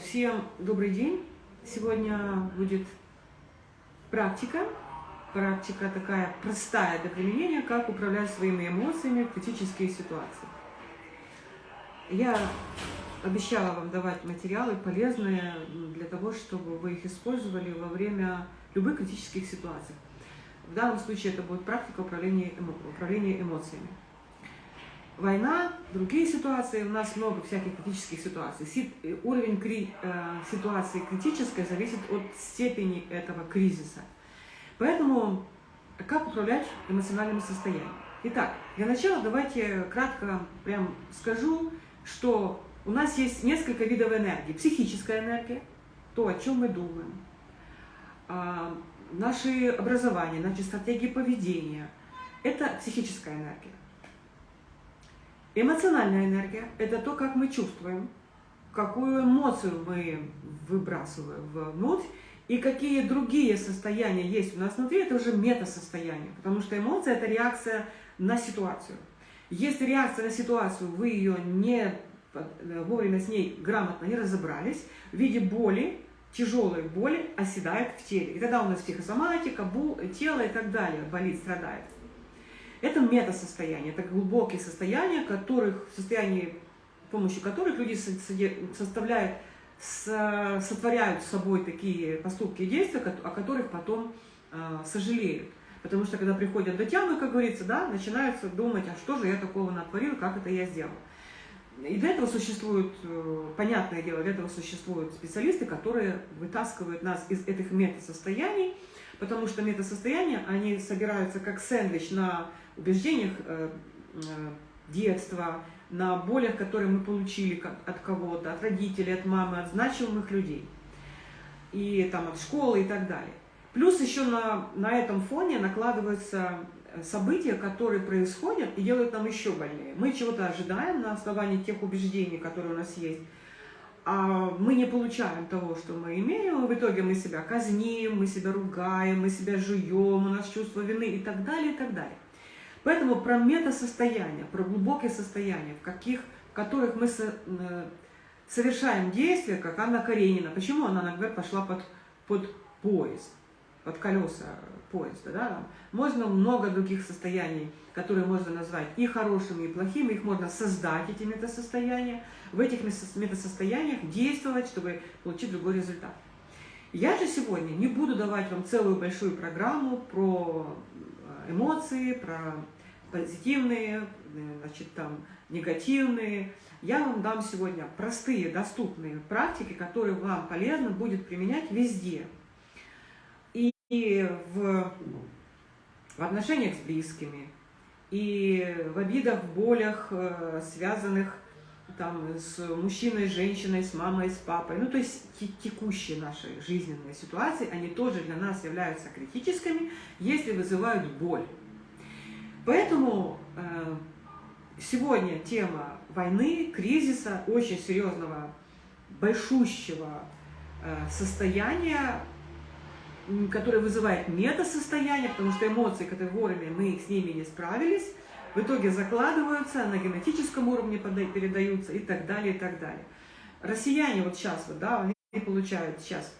Всем добрый день! Сегодня будет практика. Практика такая простая для применения, как управлять своими эмоциями в критические ситуации. Я обещала вам давать материалы полезные для того, чтобы вы их использовали во время любых критических ситуаций. В данном случае это будет практика управления, эмо... управления эмоциями война, другие ситуации, у нас много всяких критических ситуаций. Си, э, уровень кри, э, ситуации критической зависит от степени этого кризиса. Поэтому как управлять эмоциональным состоянием? Итак, для начала давайте кратко прям скажу, что у нас есть несколько видов энергии. Психическая энергия, то, о чем мы думаем, э, наши образования, наши стратегии поведения, это психическая энергия. Эмоциональная энергия – это то, как мы чувствуем, какую эмоцию мы выбрасываем внутрь, и какие другие состояния есть у нас внутри, это уже метасостояние, потому что эмоция – это реакция на ситуацию. Если реакция на ситуацию, вы ее не вовремя с ней грамотно не разобрались, в виде боли, тяжелой боли оседает в теле. И тогда у нас психосоматика, тело и так далее болит, страдает. Это метасостояние, это глубокие состояния, которых, в состоянии, с помощью которых люди составляют, сотворяют с собой такие поступки и действия, о которых потом э, сожалеют. Потому что когда приходят до тямы, как говорится, да, начинаются думать, а что же я такого натворил, как это я сделал. И для этого существуют, э, понятное дело, для этого существуют специалисты, которые вытаскивают нас из этих метасостояний, потому что метасостояния, они собираются как сэндвич на убеждениях э, э, детства, на болях, которые мы получили от кого-то, от родителей, от мамы, от значимых людей, и там от школы и так далее. Плюс еще на, на этом фоне накладываются события, которые происходят и делают нам еще больнее. Мы чего-то ожидаем на основании тех убеждений, которые у нас есть, а мы не получаем того, что мы имеем, и в итоге мы себя казним, мы себя ругаем, мы себя жуем, у нас чувство вины и так далее, и так далее. Поэтому про метасостояние, про глубокие состояния, в, каких, в которых мы со, э, совершаем действия, как Анна Каренина. Почему она, например, пошла под, под поезд, под колеса поезда? Да? Можно много других состояний, которые можно назвать и хорошими, и плохими. Их можно создать, эти метасостояния. В этих метасостояниях действовать, чтобы получить другой результат. Я же сегодня не буду давать вам целую большую программу про э, эмоции, про позитивные, значит, там, негативные. Я вам дам сегодня простые, доступные практики, которые вам полезно будет применять везде. И, в, в отношениях с близкими, и в обидах, в болях, э, связанных там, с мужчиной, с женщиной, с мамой, с папой. Ну, то есть текущие наши жизненные ситуации, они тоже для нас являются критическими, если вызывают боль. Поэтому э, сегодня тема войны, кризиса, очень серьезного, большущего э, состояния, которое вызывает метасостояние, потому что эмоции, которые вовремя мы с ними не справились, в итоге закладываются, на генетическом уровне передаются и так далее, и так далее. Россияне вот сейчас, вот, да, они получают сейчас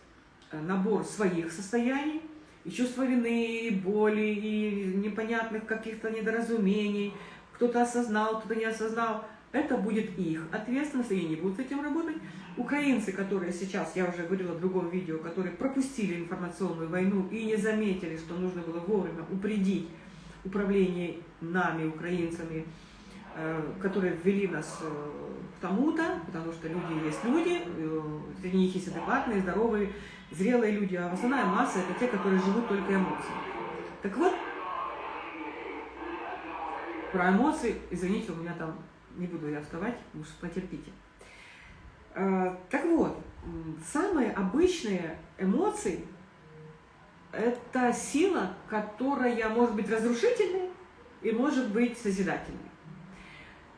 э, набор своих состояний, и чувство вины, и боли, и непонятных каких-то недоразумений, кто-то осознал, кто-то не осознал, это будет их ответственность, и они будут с этим работать. Украинцы, которые сейчас, я уже говорила в другом видео, которые пропустили информационную войну и не заметили, что нужно было вовремя упредить управление нами, украинцами, э, которые ввели нас э, к тому-то, потому что люди есть люди, э, среди них есть адекватные, здоровые, зрелые люди, а основная масса это те, которые живут только эмоциями. Так вот, про эмоции, извините, у меня там, не буду я вставать, уж потерпите. А, так вот, самые обычные эмоции – это сила, которая может быть разрушительной и может быть созидательной.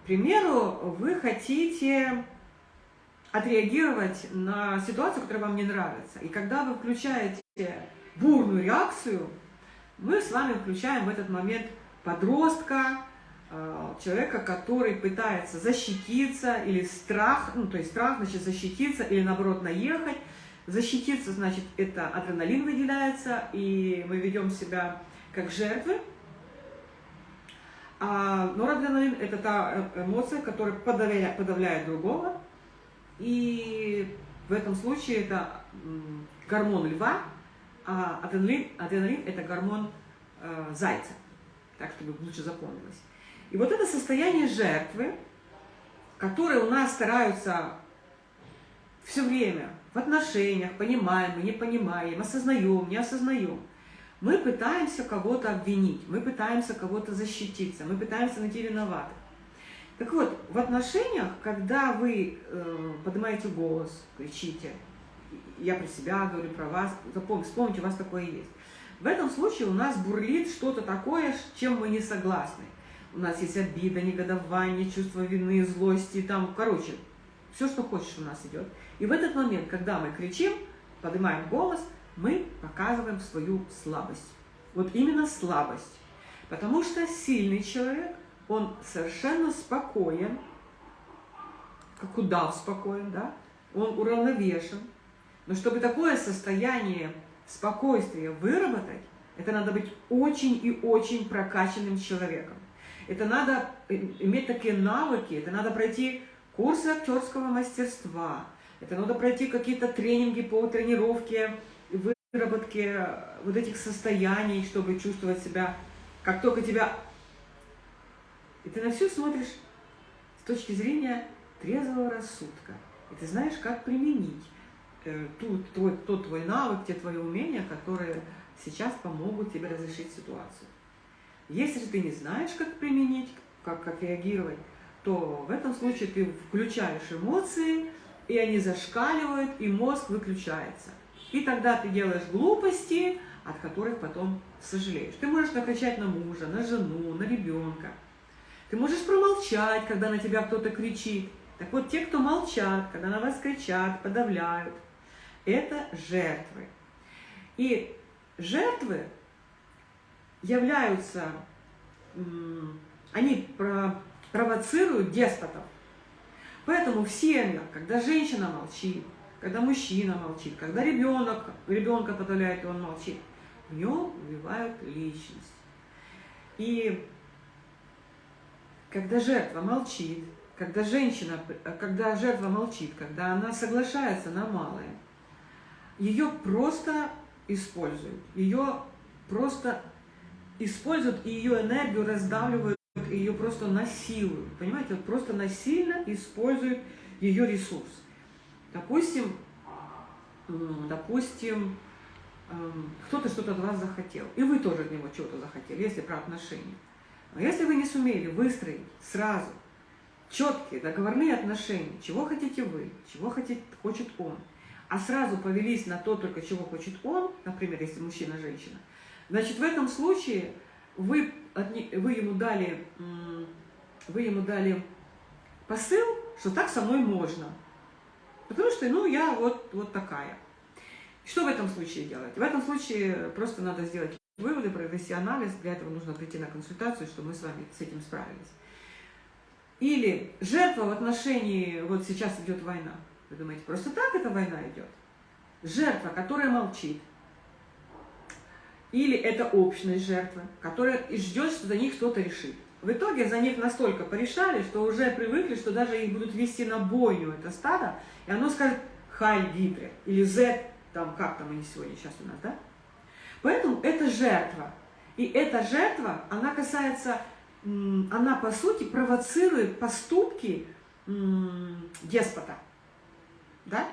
К примеру, вы хотите отреагировать на ситуацию, которая вам не нравится. И когда вы включаете бурную реакцию, мы с вами включаем в этот момент подростка, э, человека, который пытается защититься или страх, ну то есть страх значит защититься или наоборот наехать. Защититься значит это адреналин выделяется и мы ведем себя как жертвы. А норадреналин – это та э, эмоция, которая подавляет, подавляет другого. И в этом случае это гормон льва, а адреналин, адреналин – это гормон э, зайца. Так, чтобы лучше запомнилось. И вот это состояние жертвы, которое у нас стараются все время в отношениях, понимаем не понимаем, осознаем, не осознаем – мы пытаемся кого-то обвинить, мы пытаемся кого-то защититься, мы пытаемся найти виноватых. Так вот, в отношениях, когда вы э, поднимаете голос, кричите, я про себя говорю, про вас, запомните, вспомните, у вас такое есть. В этом случае у нас бурлит что-то такое, с чем мы не согласны. У нас есть обида, негодование, чувство вины, злости, там, короче, все, что хочешь у нас идет. И в этот момент, когда мы кричим, поднимаем голос – мы показываем свою слабость. Вот именно слабость. Потому что сильный человек, он совершенно спокоен, как удав спокоен, да? Он уравновешен. Но чтобы такое состояние спокойствия выработать, это надо быть очень и очень прокачанным человеком. Это надо иметь такие навыки, это надо пройти курсы актерского мастерства, это надо пройти какие-то тренинги по тренировке выработке вот этих состояний, чтобы чувствовать себя, как только тебя... И ты на все смотришь с точки зрения трезвого рассудка. И ты знаешь, как применить э, ту, твой, тот твой навык, те твои умения, которые сейчас помогут тебе разрешить ситуацию. Если же ты не знаешь, как применить, как, как реагировать, то в этом случае ты включаешь эмоции, и они зашкаливают, и мозг выключается. И тогда ты делаешь глупости, от которых потом сожалеешь. Ты можешь накричать на мужа, на жену, на ребенка. Ты можешь промолчать, когда на тебя кто-то кричит. Так вот, те, кто молчат, когда на вас кричат, подавляют, это жертвы. И жертвы являются, они провоцируют деспотов. Поэтому в семьях, когда женщина молчит, когда мужчина молчит, когда ребенок, ребенка подавляет, и он молчит, в нем убивают личность. И когда жертва молчит, когда женщина, когда жертва молчит, когда она соглашается на малое, ее просто используют, ее просто используют и ее энергию раздавливают, ее просто насилуют, понимаете, вот просто насильно используют ее ресурс. Допустим, допустим, эм, кто-то что-то от вас захотел, и вы тоже от него чего-то захотели, если про отношения. Но если вы не сумели выстроить сразу четкие договорные отношения, чего хотите вы, чего хотит, хочет он, а сразу повелись на то только, чего хочет он, например, если мужчина-женщина, значит, в этом случае вы, вы, ему дали, вы ему дали посыл, что так со мной можно. Потому что, ну, я вот, вот такая. Что в этом случае делать? В этом случае просто надо сделать выводы, провести анализ. Для этого нужно прийти на консультацию, чтобы мы с вами с этим справились. Или жертва в отношении, вот сейчас идет война. Вы думаете, просто так эта война идет? Жертва, которая молчит. Или это общность жертвы, которая ждет, что за них кто-то решит. В итоге за них настолько порешали, что уже привыкли, что даже их будут вести на бойню, это стадо, и оно скажет «Хай Гидре» или «З», там, как там они сегодня сейчас у нас, да? Поэтому это жертва. И эта жертва, она касается, она по сути провоцирует поступки деспота. Да?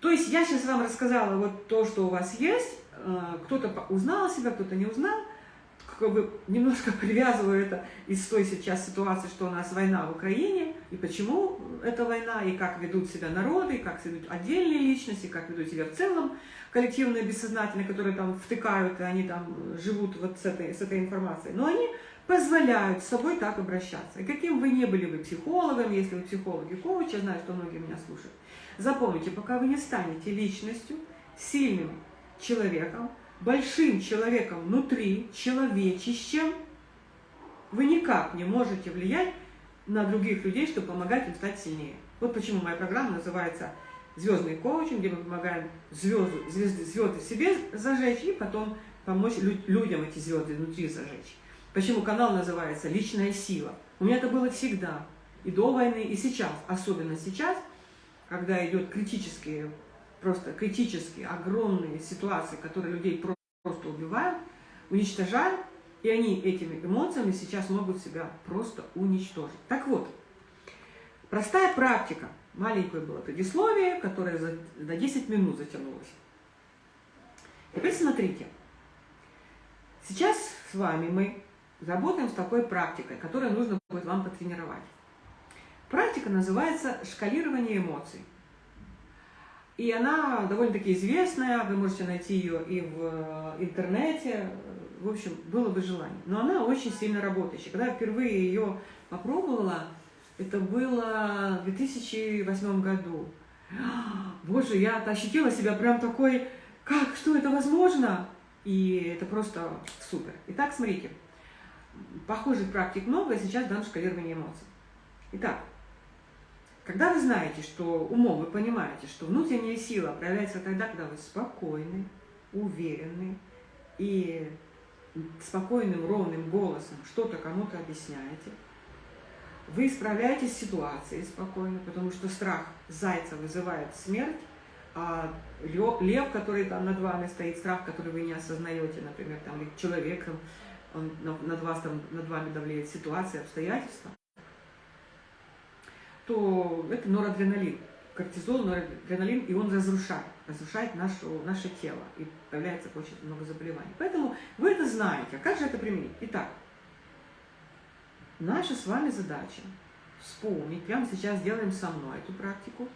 То есть я сейчас вам рассказала вот то, что у вас есть, кто-то узнал себя, кто-то не узнал, как бы немножко привязываю это из той сейчас ситуации, что у нас война в Украине, и почему эта война, и как ведут себя народы, и как ведут отдельные личности, как ведут себя в целом коллективные бессознательные, которые там втыкают, и они там живут вот с этой, с этой информацией. Но они позволяют с собой так обращаться. И каким вы не были вы психологом, если вы психолог и коуч, я знаю, что многие меня слушают, запомните, пока вы не станете личностью, сильным человеком, большим человеком внутри, человечищем, вы никак не можете влиять на других людей, чтобы помогать им стать сильнее. Вот почему моя программа называется «Звездный коучинг», где мы помогаем звезды, звезды, звезды себе зажечь и потом помочь людям эти звезды внутри зажечь. Почему канал называется «Личная сила». У меня это было всегда, и до войны, и сейчас, особенно сейчас, когда идет критические, просто критические, огромные ситуации, которые людей просто убивают, уничтожают, и они этими эмоциями сейчас могут себя просто уничтожить. Так вот, простая практика. Маленькое было предисловие, которое за, на 10 минут затянулось. Теперь смотрите. Сейчас с вами мы работаем с такой практикой, которую нужно будет вам потренировать. Практика называется шкалирование эмоций. И она довольно-таки известная, вы можете найти ее и в э, интернете, в общем, было бы желание. Но она очень сильно работающая. Когда я впервые ее попробовала, это было в 2008 году. Боже, я ощутила себя прям такой, как, что это возможно? И это просто супер. Итак, смотрите, похожих практик много, сейчас дам шкалирование эмоций. Итак, когда вы знаете, что умом вы понимаете, что внутренняя сила проявляется тогда, когда вы спокойны, уверены и спокойным, ровным голосом что-то кому-то объясняете, вы справляетесь с ситуацией спокойно, потому что страх зайца вызывает смерть, а лев, который там над вами стоит, страх, который вы не осознаете, например, там, человеком, он над, вас, там, над вами давлеет ситуация, обстоятельства, то это норадреналин. Кортизол, норадреналин, и он разрушает, разрушает нашу, наше тело, и появляется очень много заболеваний. Поэтому вы это знаете. А как же это применить? Итак, наша с вами задача вспомнить, прямо сейчас делаем со мной эту практику,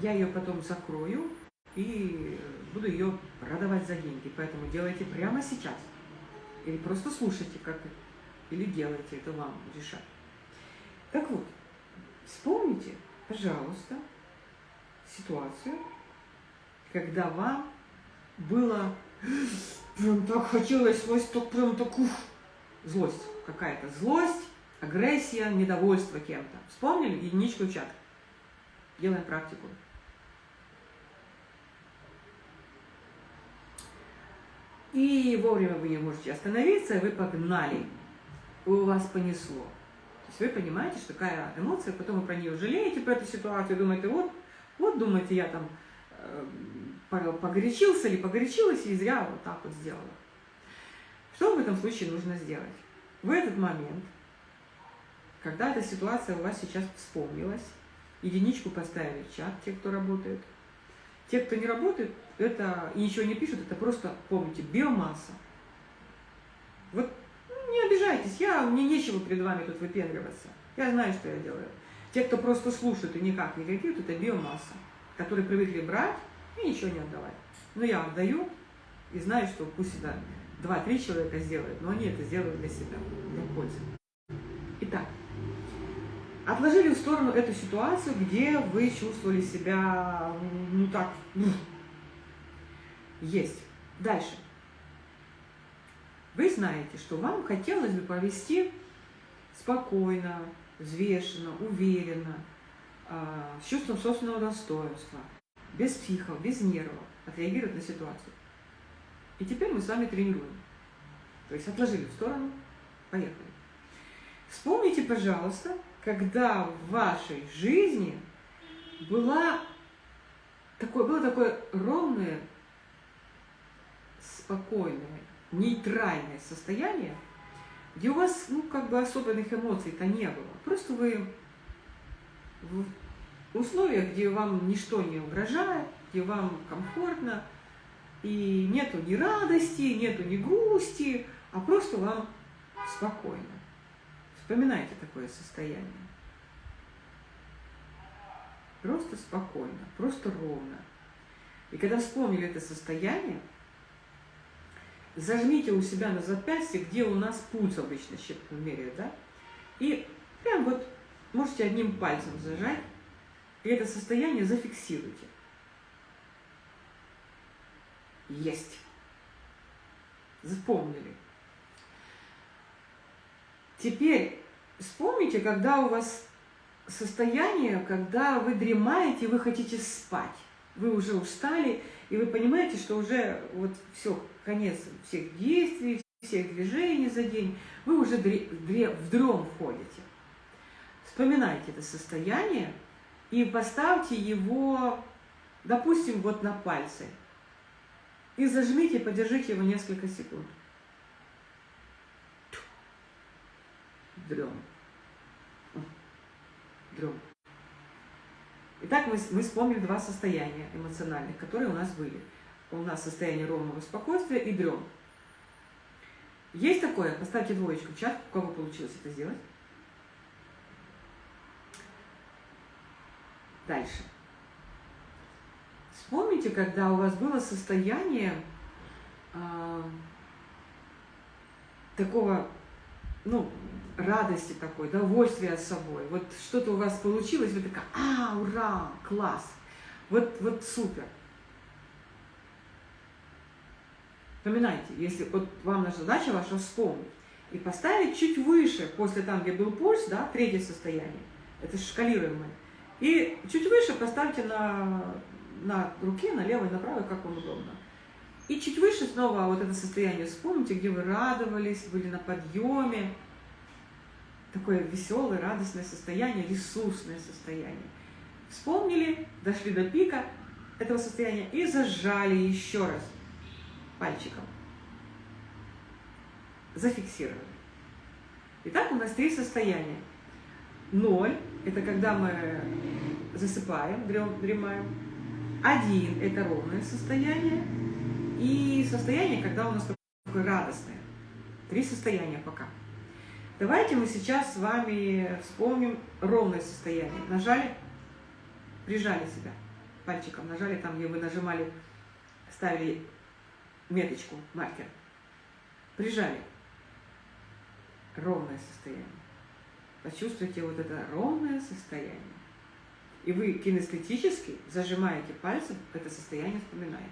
я ее потом закрою и буду ее продавать за деньги. Поэтому делайте прямо сейчас. Или просто слушайте, как или делайте, это вам решать. Так вот, Вспомните, пожалуйста, ситуацию, когда вам было прям так хотелось, вас так прям так ух, злость какая-то, злость, агрессия, недовольство кем-то. Вспомнили? Единичку в чат. Делаем практику. И вовремя вы не можете остановиться, вы погнали. У вас понесло. То есть вы понимаете, что такая эмоция, потом вы про нее жалеете, про эту ситуацию, думаете, вот, вот думаете, я там э, погорячился или погорячилась, и зря вот так вот сделала. Что в этом случае нужно сделать? В этот момент, когда эта ситуация у вас сейчас вспомнилась, единичку поставили в чат, те, кто работает. Те, кто не работает, это и ничего не пишут, это просто, помните, биомасса. Вот обижайтесь, я, мне нечего перед вами тут выпендриваться. Я знаю, что я делаю. Те, кто просто слушают и никак не реагируют, это биомасса, которые привыкли брать и ничего не отдавать. Но я отдаю и знаю, что пусть это два-три человека сделают, но они это сделают для себя, для пользы. Итак, отложили в сторону эту ситуацию, где вы чувствовали себя, ну так, есть. Дальше. Вы знаете, что вам хотелось бы провести спокойно, взвешенно, уверенно, а, с чувством собственного достоинства, без психов, без нервов, отреагировать на ситуацию. И теперь мы с вами тренируем. То есть отложили в сторону, поехали. Вспомните, пожалуйста, когда в вашей жизни была такое, было такое ровное, спокойное, нейтральное состояние, где у вас, ну, как бы особенных эмоций-то не было. Просто вы в условиях, где вам ничто не угрожает, где вам комфортно, и нету ни радости, нету ни грусти, а просто вам спокойно. Вспоминайте такое состояние. Просто спокойно, просто ровно. И когда вспомнили это состояние, зажмите у себя на запястье, где у нас пульс обычно меряют, да? И прям вот можете одним пальцем зажать, и это состояние зафиксируйте. Есть. Запомнили. Теперь вспомните, когда у вас состояние, когда вы дремаете, вы хотите спать. Вы уже устали, и вы понимаете, что уже вот все, конец всех действий, всех движений за день, вы уже в дрем входите. Вспоминайте это состояние и поставьте его, допустим, вот на пальцы. И зажмите, подержите его несколько секунд. Дрем. Дрем. Итак, мы, мы вспомнили два состояния эмоциональных, которые у нас были. У нас состояние ровного спокойствия и дрем. Есть такое? Поставьте двоечку в чат, у кого получилось это сделать. Дальше. Вспомните, когда у вас было состояние э, такого, ну, радости такой, удовольствия собой. Вот что-то у вас получилось, вы такая, а, ура, класс, вот, вот супер. Вспоминайте, если вот вам наша задача ваша вспомнить и поставить чуть выше, после там, где был пульс, да, третье состояние, это шкалируемое, и чуть выше поставьте на, на руке, на левой, на правой, как вам удобно. И чуть выше снова вот это состояние вспомните, где вы радовались, были на подъеме. Такое веселое, радостное состояние, ресурсное состояние. Вспомнили, дошли до пика этого состояния и зажали еще раз пальчиком. Зафиксировали. Итак, у нас три состояния. Ноль – это когда мы засыпаем, дремаем. Один – это ровное состояние. И состояние, когда у нас такое радостное. Три состояния пока. Давайте мы сейчас с вами вспомним ровное состояние. Нажали, прижали себя пальчиком, нажали там, где вы нажимали, ставили меточку, маркер. Прижали. Ровное состояние. Почувствуйте вот это ровное состояние. И вы кинестетически зажимаете пальцем, это состояние вспоминаете.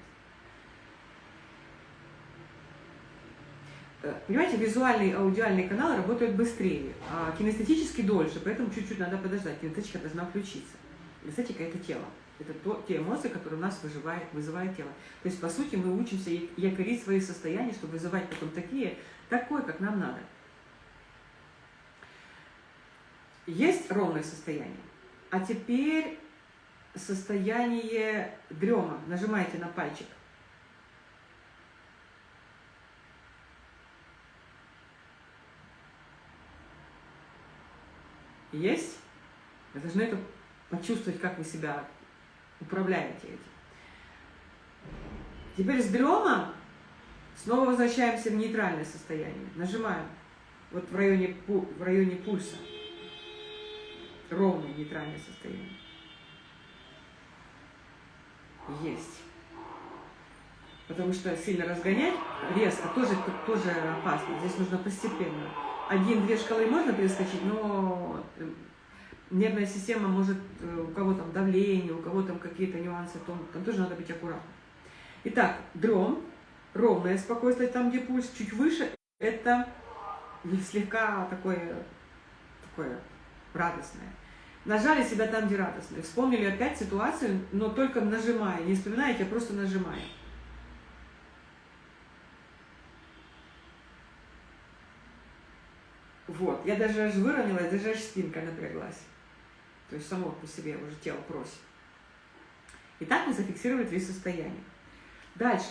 Понимаете, визуальные и аудиальные каналы работают быстрее, а кинестетически дольше, поэтому чуть-чуть надо подождать. Кинестетика должна включиться. Кинестетика – это тело. Это то, те эмоции, которые у нас вызывает, вызывает тело. То есть, по сути, мы учимся якорить свои состояния, чтобы вызывать потом такие, такое, как нам надо. Есть ровное состояние. А теперь состояние дрема. Нажимаете на пальчик. Есть? Вы должны это почувствовать, как вы себя управляете этим. Теперь с дрема снова возвращаемся в нейтральное состояние. Нажимаем вот в районе, в районе пульса ровное нейтральное состояние. Есть. Потому что сильно разгонять резко тоже, тоже опасно. Здесь нужно постепенно. Один-две шкалы можно перескочить, но э, нервная система может, э, у кого там давление, у кого там какие-то нюансы, то там тоже надо быть аккуратным. Итак, дром, ровное спокойствие, там, где пульс чуть выше, это слегка такое, такое радостное. Нажали себя там, где радостно. Вспомнили опять ситуацию, но только нажимая. Не вспоминаете, а просто нажимая. Вот. Я даже аж выровнялась, даже аж спинка напряглась. То есть само по себе уже тело просит. Итак, мы зафиксировали три состояния. Дальше.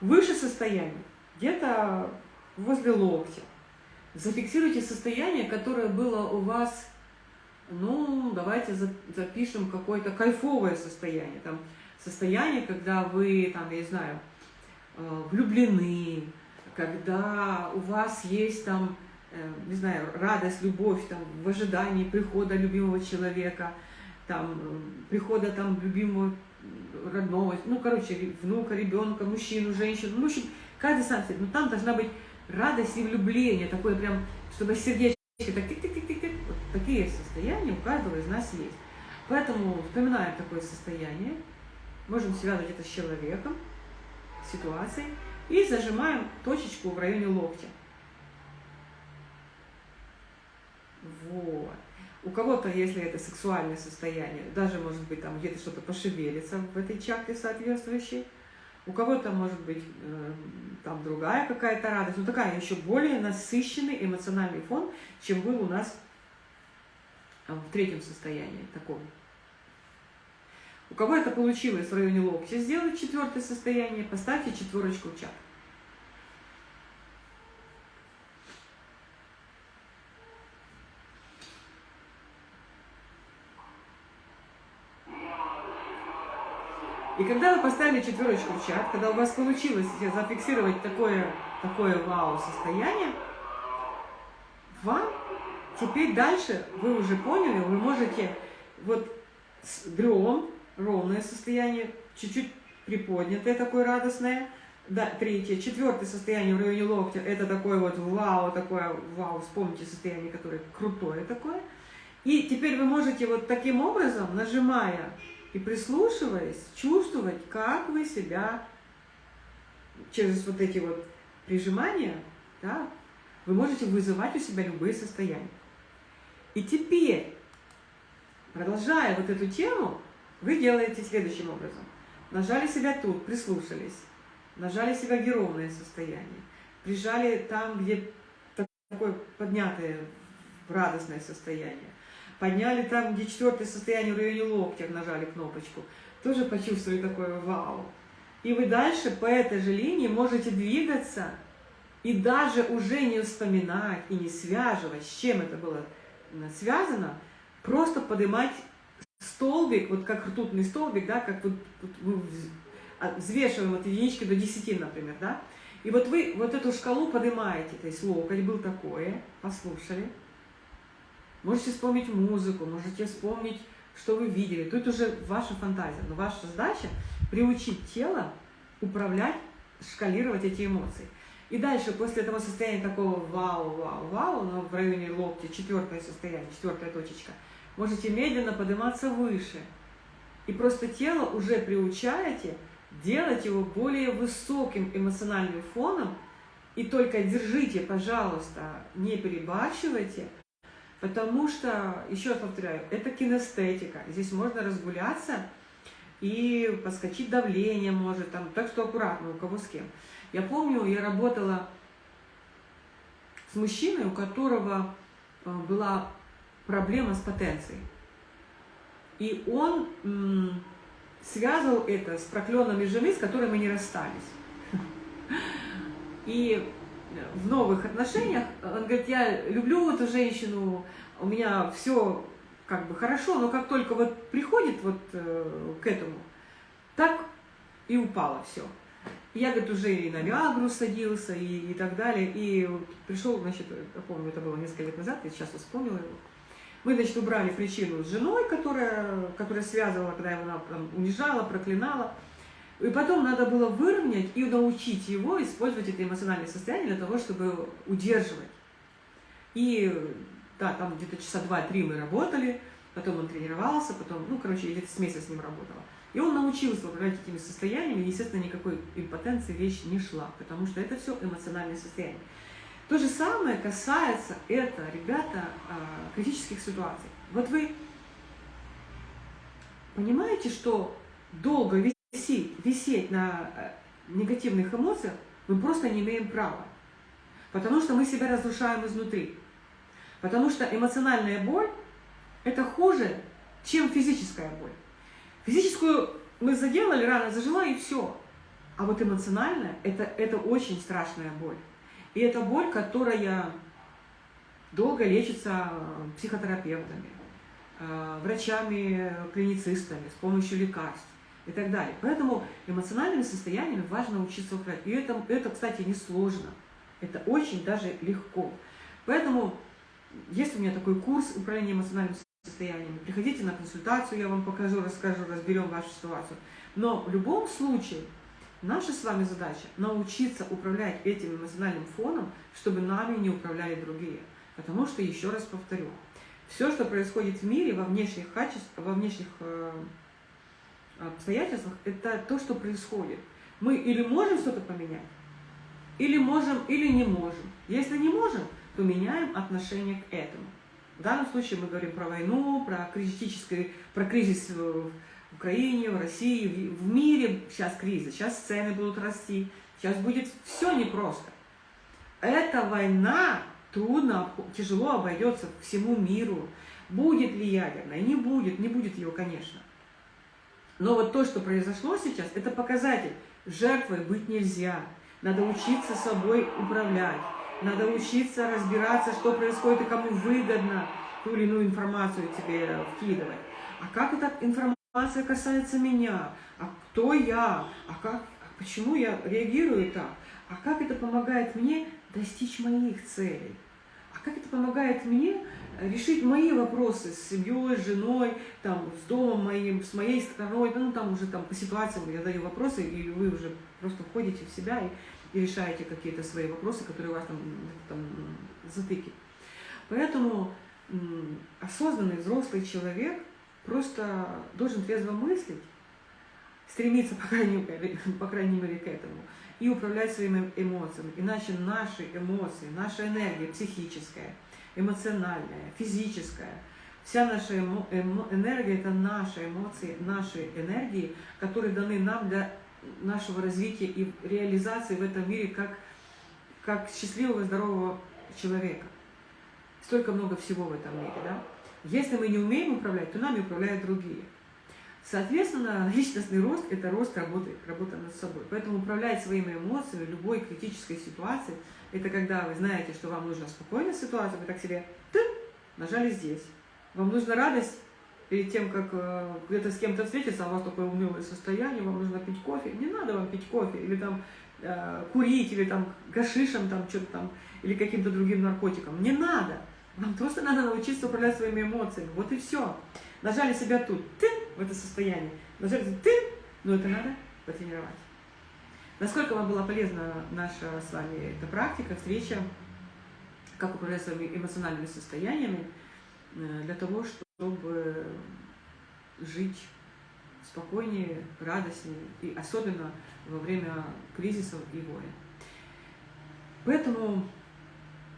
Выше состояние, где-то возле локтя. Зафиксируйте состояние, которое было у вас ну, давайте запишем какое-то кайфовое состояние. Там, состояние, когда вы, там, я не знаю, э, влюблены, когда у вас есть там, не знаю, радость, любовь там, в ожидании прихода любимого человека, там, прихода там любимого родного, ну, короче, внука, ребенка, мужчину, женщину, ну, в общем, каждый сам себе, но там должна быть радость и влюбление, такое прям, чтобы сердечко так тик-тик-тик-тик, вот такие состояния у каждого из нас есть. Поэтому вспоминаем такое состояние, можем связывать это с человеком, ситуацией, и зажимаем точечку в районе локтя. Вот. У кого-то, если это сексуальное состояние, даже может быть там где-то что-то пошевелится в этой чакре соответствующей. У кого-то может быть э, там другая какая-то радость, но такая еще более насыщенный эмоциональный фон, чем был у нас э, в третьем состоянии таком. У кого это получилось в районе локтя сделать четвертое состояние, поставьте четверочку в. И когда вы поставили четверочку в чат, когда у вас получилось зафиксировать такое, такое вау-состояние, вам теперь дальше, вы уже поняли, вы можете вот с дрем, ровное состояние, чуть-чуть приподнятое такое радостное, да, третье, четвертое состояние в районе локтя, это такое вот вау, такое вау, вспомните состояние, которое крутое такое. И теперь вы можете вот таким образом, нажимая и прислушиваясь, чувствовать, как вы себя через вот эти вот прижимания, да, вы можете вызывать у себя любые состояния. И теперь, продолжая вот эту тему, вы делаете следующим образом. Нажали себя тут, прислушались, нажали себя геровное состояние, прижали там, где такое поднятое радостное состояние, подняли там, где четвертое состояние в районе локтя, нажали кнопочку, тоже почувствовали такое вау. И вы дальше по этой же линии можете двигаться и даже уже не вспоминать и не связывать, с чем это было связано, просто поднимать столбик, вот как ртутный столбик, да, как вот, вот мы а, взвешиваем от единички до 10, например, да, и вот вы вот эту шкалу поднимаете, то есть локоть был такое, послушали, Можете вспомнить музыку, можете вспомнить, что вы видели. Тут уже ваша фантазия. Но ваша задача приучить тело управлять, шкалировать эти эмоции. И дальше, после этого состояния такого вау, вау, вау, но в районе локтя, четвертое состояние, четвертая точечка, можете медленно подниматься выше. И просто тело уже приучаете делать его более высоким эмоциональным фоном. И только держите, пожалуйста, не перебарщивайте – Потому что, еще раз повторяю, это кинестетика. Здесь можно разгуляться и подскочить давление может, там, так что аккуратно, у кого с кем. Я помню, я работала с мужчиной, у которого э, была проблема с потенцией. И он связывал это с проклёнными жены, с которой мы не расстались. И в новых отношениях, он говорит, я люблю эту женщину, у меня все как бы хорошо, но как только вот приходит вот э, к этому, так и упало все. Я, говорит, уже и на Виагру садился, и, и так далее. И пришел, значит, я помню, это было несколько лет назад, я сейчас вспомнила его. Мы, значит, убрали причину с женой, которая, которая связывала, когда его там, унижала, проклинала. И потом надо было выровнять и научить его использовать это эмоциональное состояние для того, чтобы удерживать. И да, там где-то часа два-три мы работали, потом он тренировался, потом, ну, короче, я где-то с месяца с ним работала. И он научился управлять этими состояниями, естественно, никакой импотенции вещь не шла, потому что это все эмоциональное состояние. То же самое касается это, ребята, а, критических ситуаций. Вот вы понимаете, что долго висеть, висеть на э, негативных эмоциях мы просто не имеем права. Потому что мы себя разрушаем изнутри. Потому что эмоциональная боль – это хуже, чем физическая боль. Физическую мы заделали, рана зажила и все. А вот эмоциональная – это, это очень страшная боль. И это боль, которая долго лечится психотерапевтами, э, врачами, клиницистами, с помощью лекарств и так далее. Поэтому эмоциональными состояниями важно учиться управлять. И это, это, кстати, не сложно. Это очень даже легко. Поэтому есть у меня такой курс управления эмоциональным состоянием. Приходите на консультацию, я вам покажу, расскажу, разберем вашу ситуацию. Но в любом случае, наша с вами задача научиться управлять этим эмоциональным фоном, чтобы нами не управляли другие. Потому что, еще раз повторю, все, что происходит в мире во внешних качествах, во внешних э, обстоятельствах, это то, что происходит. Мы или можем что-то поменять, или можем, или не можем. Если не можем, то меняем отношение к этому. В данном случае мы говорим про войну, про, критический, про кризис в Украине, в России, в мире сейчас кризис, сейчас цены будут расти, сейчас будет все непросто. Эта война трудно, тяжело обойдется всему миру. Будет ли ядерная? Не будет, не будет ее, конечно. Но вот то, что произошло сейчас, это показатель. Жертвой быть нельзя. Надо учиться собой управлять. Надо учиться разбираться, что происходит и кому выгодно ту или иную информацию тебе вкидывать. А как эта информация касается меня? А кто я? А как, почему я реагирую так? А как это помогает мне достичь моих целей? А как это помогает мне решить мои вопросы с семьей, с женой, там, с домом моим, с моей стороной, ну, там уже там по ситуациям я даю вопросы, и вы уже просто входите в себя и, и решаете какие-то свои вопросы, которые у вас там, там затыки. Поэтому осознанный взрослый человек просто должен трезво мыслить, стремиться, по крайней мере, по крайней мере к этому, и управлять своими эмоциями. Иначе наши эмоции, наша энергия психическая – эмоциональная, физическая. Вся наша эмо, эмо, энергия – это наши эмоции, наши энергии, которые даны нам для нашего развития и реализации в этом мире как, как счастливого, здорового человека. Столько много всего в этом мире. Да? Если мы не умеем управлять, то нами управляют другие. Соответственно, личностный рост – это рост работы, работа над собой. Поэтому управлять своими эмоциями любой критической ситуации – это когда вы знаете, что вам нужна спокойная ситуация, вы так себе ты, нажали здесь. Вам нужна радость перед тем, как э, где-то с кем-то встретиться, а у вас такое унылое состояние, вам нужно пить кофе. Не надо вам пить кофе, или там э, курить, или там гашишем, там что-то там, или каким-то другим наркотиком. Не надо. Вам просто надо научиться управлять своими эмоциями. Вот и все. Нажали себя тут, ты, в это состояние. Нажали ты, но это надо потренировать. Насколько вам была полезна наша с вами эта практика, встреча, как управлять своими эмоциональными состояниями, э, для того, чтобы жить спокойнее, радостнее, и особенно во время кризисов и войн. Поэтому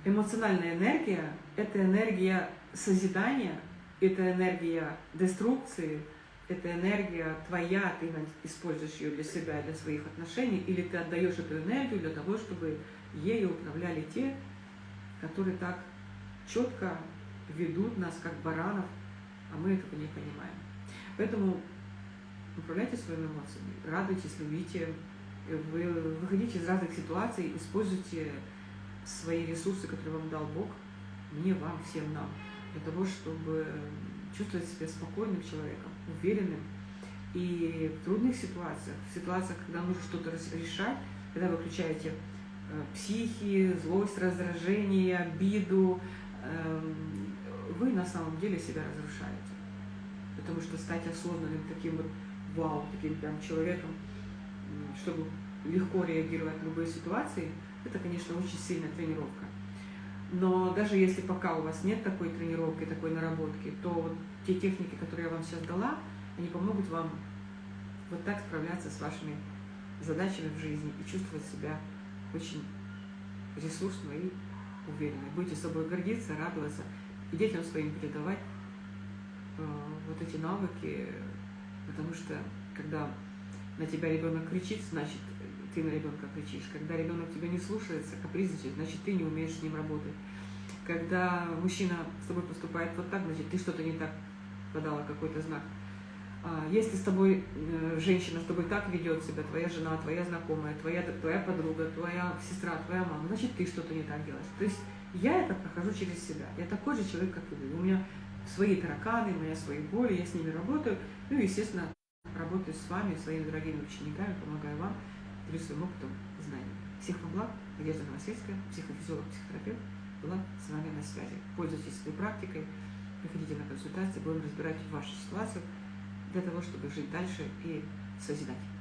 эмоциональная энергия – это энергия созидания, это энергия деструкции – эта энергия твоя, ты используешь ее для себя, для своих отношений, или ты отдаешь эту энергию для того, чтобы ею управляли те, которые так четко ведут нас, как баранов, а мы этого не понимаем. Поэтому управляйте своими эмоциями, радуйтесь, любите, вы выходите из разных ситуаций, используйте свои ресурсы, которые вам дал Бог, мне, вам, всем нам, для того, чтобы чувствовать себя спокойным человеком, уверенным. И в трудных ситуациях, в ситуациях, когда нужно что-то решать, когда вы включаете э, психи, злость, раздражение, обиду, э, вы на самом деле себя разрушаете. Потому что стать осознанным таким вот вау, таким прям человеком, чтобы легко реагировать на любые ситуации, это, конечно, очень сильная тренировка. Но даже если пока у вас нет такой тренировки, такой наработки, то вот те техники, которые я вам сейчас дала, они помогут вам вот так справляться с вашими задачами в жизни и чувствовать себя очень ресурсно и уверенно. Будете собой гордиться, радоваться и детям своим передавать э, вот эти навыки, потому что когда на тебя ребенок кричит, значит ты на ребенка кричишь. Когда ребенок тебя не слушается, капризничает, значит, ты не умеешь с ним работать. Когда мужчина с тобой поступает вот так, значит, ты что-то не так подала, какой-то знак. А, если с тобой э, женщина с тобой так ведет себя, твоя жена, твоя знакомая, твоя, твоя подруга, твоя сестра, твоя мама, значит, ты что-то не так делаешь. То есть я это прохожу через себя. Я такой же человек, как и вы. У меня свои тараканы, у меня свои боли, я с ними работаю. Ну и, естественно, работаю с вами, своими дорогими учениками, помогаю вам делюсь своим опытом и знаниями. Всех вам благ. Надежда Новосельская, психофизиолог, психотерапевт, была с вами на связи. Пользуйтесь этой практикой, приходите на консультации, будем разбирать вашу ситуацию для того, чтобы жить дальше и созидать.